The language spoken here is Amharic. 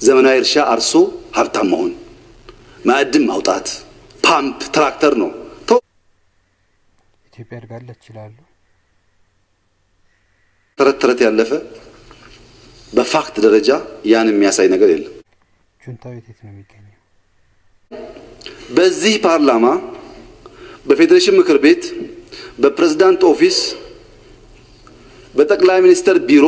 ዘመናዊ እርሻ አርሶ ሀብታም መሆን፣ ማዕድን ማውጣት፣ ፓምፕ፣ ትራክተር ነው። ኢትዮጵያ አድጋለች ይላሉ። ተረት ተረት ያለፈ በ fact ደረጃ ያን የሚያሳይ ነገር የለም። ጁንታው የት ነው የሚገኘው? በዚህ ፓርላማ፣ በፌዴሬሽን ምክር ቤት፣ በፕሬዝዳንት office፣ በጠቅላይ ሚኒስትር ቢሮ